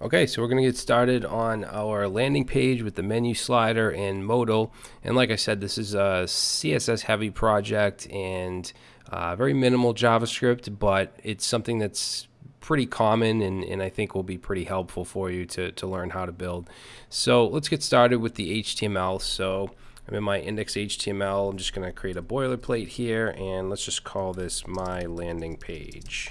Okay, so we're going to get started on our landing page with the menu slider and modal. And like I said, this is a CSS heavy project and uh, very minimal JavaScript, but it's something that's pretty common and, and I think will be pretty helpful for you to, to learn how to build. So let's get started with the HTML. So I'm in my index HTML. I'm just going to create a boilerplate here and let's just call this my landing page.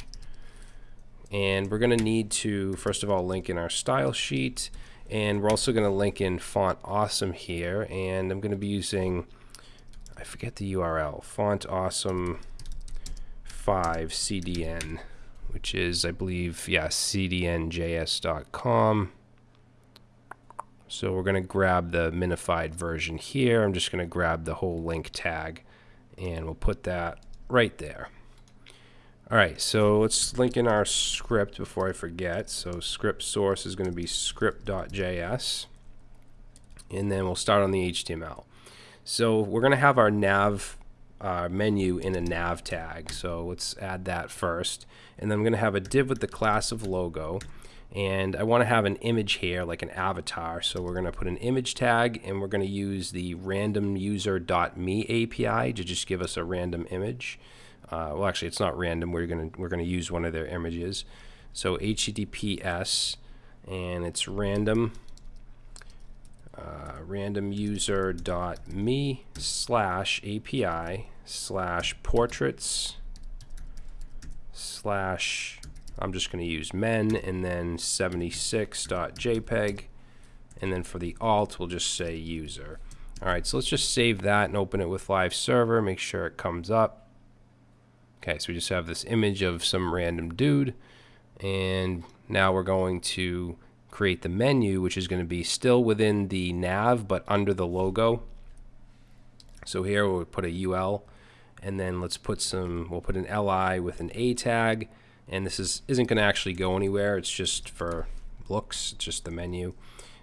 And we're going to need to, first of all, link in our style sheet. And we're also going to link in Font Awesome here. And I'm going to be using, I forget the URL, Font Awesome 5 CDN, which is, I believe, yeah, cdnjs.com. So we're going to grab the minified version here. I'm just going to grab the whole link tag and we'll put that right there. All right, so let's link in our script before I forget. So script source is going to be script.js. And then we'll start on the HTML. So we're going to have our nav uh, menu in a nav tag. So let's add that first. And then I'm going to have a div with the class of logo. And I want to have an image here, like an avatar. So we're going to put an image tag, and we're going to use the randomuser.me API to just give us a random image. Uh, well, actually, it's not random. We're gonna we're gonna use one of their images. So HTTPS, and it's random uh, random user dot me slash API slash portraits slash I'm just going to use men and then 76.jpg and then for the alt we'll just say user. Alright, so let's just save that and open it with live server, make sure it comes up. Okay, so we just have this image of some random dude. And now we're going to create the menu, which is going to be still within the nav, but under the logo. So here we'll put a UL, and then let's put some, we'll put an LI with an A tag. And this is, isn't going to actually go anywhere. It's just for looks, it's just the menu.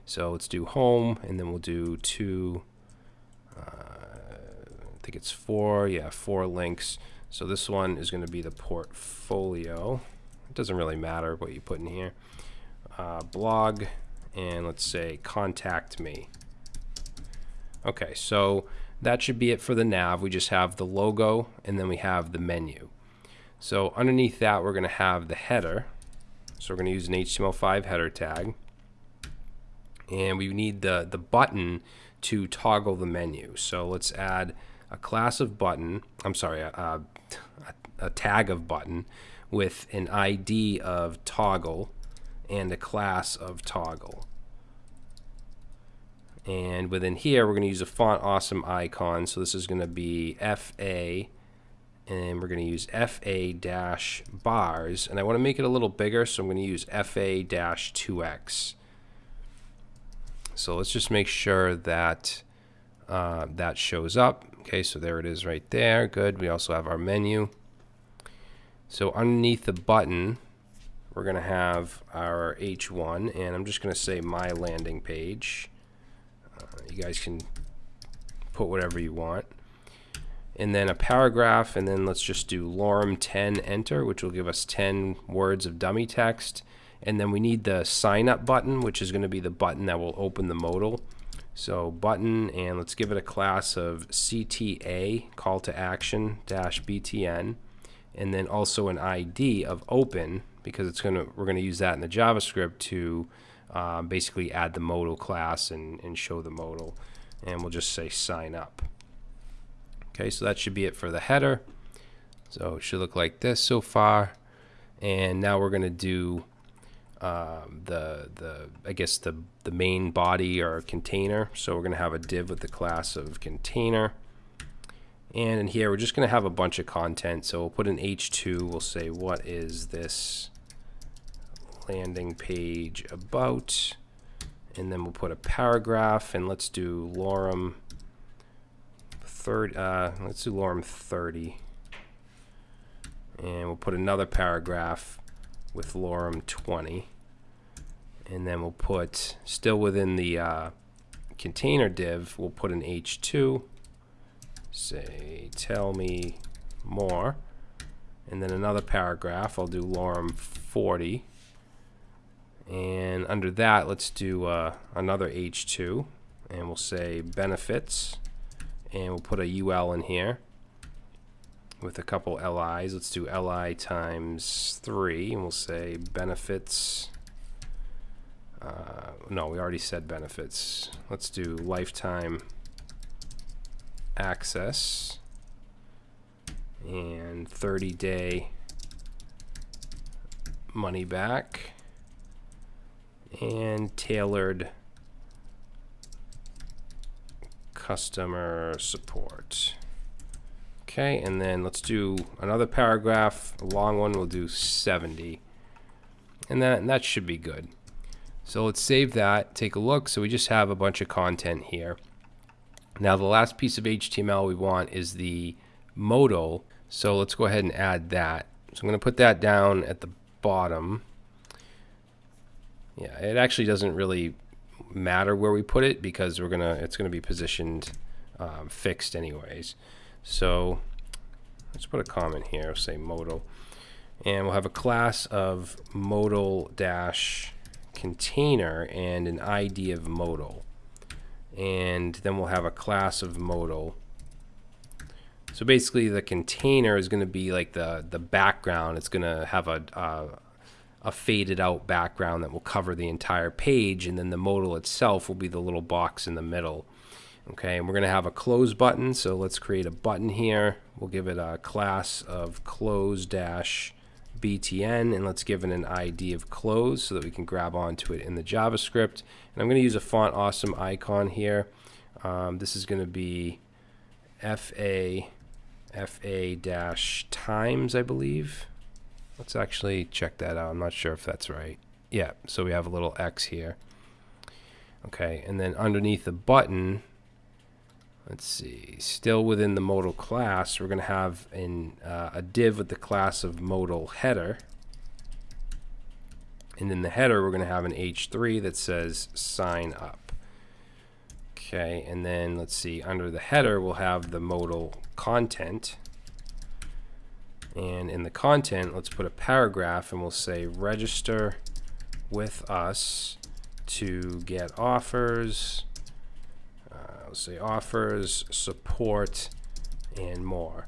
So let's do home, and then we'll do two, uh, I think it's four, yeah, four links. So this one is going to be the portfolio. It doesn't really matter what you put in here. Uh, blog, and let's say contact me. Okay, so that should be it for the nav. We just have the logo, and then we have the menu. So underneath that, we're going to have the header. So we're going to use an HTML5 header tag. And we need the, the button to toggle the menu. So let's add a class of button, I'm sorry, a, a, a tag of button with an ID of toggle and a class of toggle. And within here, we're going to use a font awesome icon. So this is going to be FA, and we're going to use FA dash bars. And I want to make it a little bigger, so I'm going to use FA dash 2x. So let's just make sure that uh, that shows up. Okay, so there it is right there. Good. We also have our menu. So underneath the button, we're going to have our H1, and I'm just going to say my landing page. Uh, you guys can put whatever you want. And then a paragraph, and then let's just do lorem 10 enter, which will give us 10 words of dummy text. And then we need the sign up button, which is going to be the button that will open the modal. So button, and let's give it a class of CTA, call to action, dash BTN, and then also an ID of open, because it's gonna we're gonna use that in the JavaScript to uh, basically add the modal class and, and show the modal. And we'll just say sign up. Okay, so that should be it for the header. So it should look like this so far. And now we're gonna do um, the the I guess the the main body or container. So we're going to have a div with the class of container. And in here, we're just going to have a bunch of content. So we'll put an H2. We'll say, what is this landing page about? And then we'll put a paragraph. And let's do lorem 30. Uh, let's do lorem 30. And we'll put another paragraph with lorem 20 and then we'll put still within the uh, container div we'll put an h2 say tell me more and then another paragraph I'll do lorem 40 and under that, let's do uh, another H2 and we'll say benefits and we'll put a UL in here with a couple LIs. Let's do LI times 3 and we'll say benefits. Uh, no, we already said benefits. Let's do lifetime access and 30 day money back and tailored customer support. Okay, and then let's do another paragraph, a long one, we'll do 70. And that, and that should be good. So let's save that, take a look. So we just have a bunch of content here. Now the last piece of HTML we want is the modal. So let's go ahead and add that. So I'm going to put that down at the bottom. Yeah, it actually doesn't really matter where we put it because we're gonna it's gonna be positioned um, fixed anyways. So let's put a comment here, say modal, and we'll have a class of modal dash container and an ID of modal, and then we'll have a class of modal. So basically, the container is going to be like the the background. It's going to have a, a faded out background that will cover the entire page and then the modal itself will be the little box in the middle. Okay, and we're going to have a close button, so let's create a button here. We'll give it a class of close dash btn and let's give it an ID of close so that we can grab onto it in the JavaScript. And I'm going to use a font awesome icon here. Um, this is going to be FA FA dash times, I believe. Let's actually check that out. I'm not sure if that's right. Yeah, so we have a little X here. Okay, and then underneath the button, let's see, still within the modal class, we're going to have in, uh, a div with the class of modal header. And in the header, we're going to have an H3 that says sign up. Okay, and then let's see, under the header, we'll have the modal content. And in the content, let's put a paragraph and we'll say register with us to get offers. Say offers, support, and more.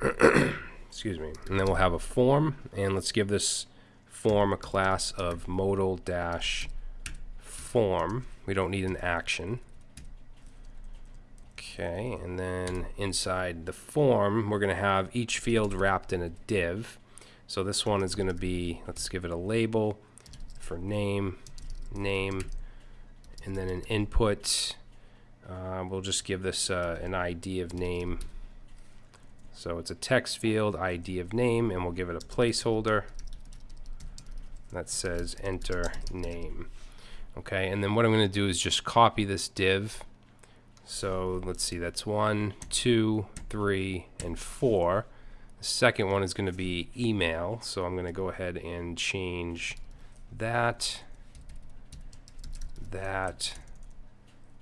Excuse me. And then we'll have a form, and let's give this form a class of modal dash form. We don't need an action. Okay, and then inside the form, we're going to have each field wrapped in a div. So this one is going to be, let's give it a label for name, name, and then an input. Uh, we'll just give this uh, an ID of name. So it's a text field, ID of name, and we'll give it a placeholder that says enter name. Okay, and then what I'm going to do is just copy this div so let's see, that's one, two, three, and four. The second one is going to be email. So I'm going to go ahead and change that, that,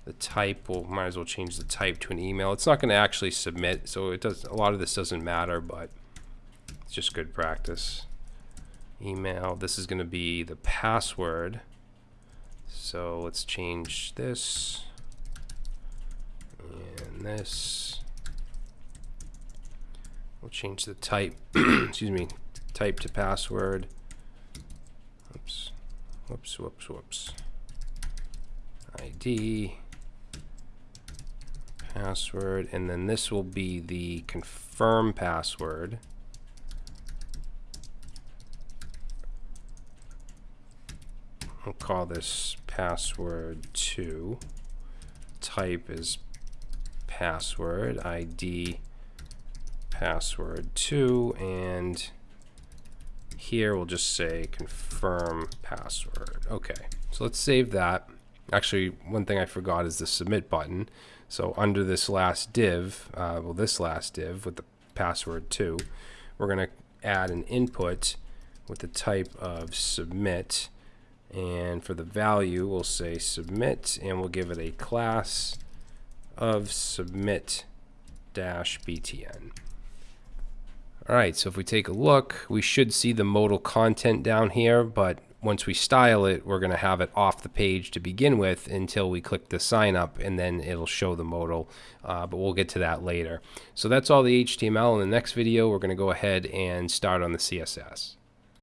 the type. will might as well change the type to an email. It's not going to actually submit, so it does. A lot of this doesn't matter, but it's just good practice. Email. This is going to be the password. So let's change this and this. We'll change the type, excuse me, type to password. Oops, whoops, whoops, whoops. ID, password, and then this will be the confirm password. We'll call this password 2. Type is password, ID password 2, and here we'll just say confirm password. Okay, so let's save that. Actually, one thing I forgot is the submit button. So under this last div, uh, well, this last div with the password 2, we're going to add an input with the type of submit. And for the value, we'll say submit, and we'll give it a class of submit dash btn. All right, so if we take a look, we should see the modal content down here, but once we style it, we're going to have it off the page to begin with until we click the sign up and then it'll show the modal. Uh, but we'll get to that later. So that's all the HTML. In the next video, we're going to go ahead and start on the CSS.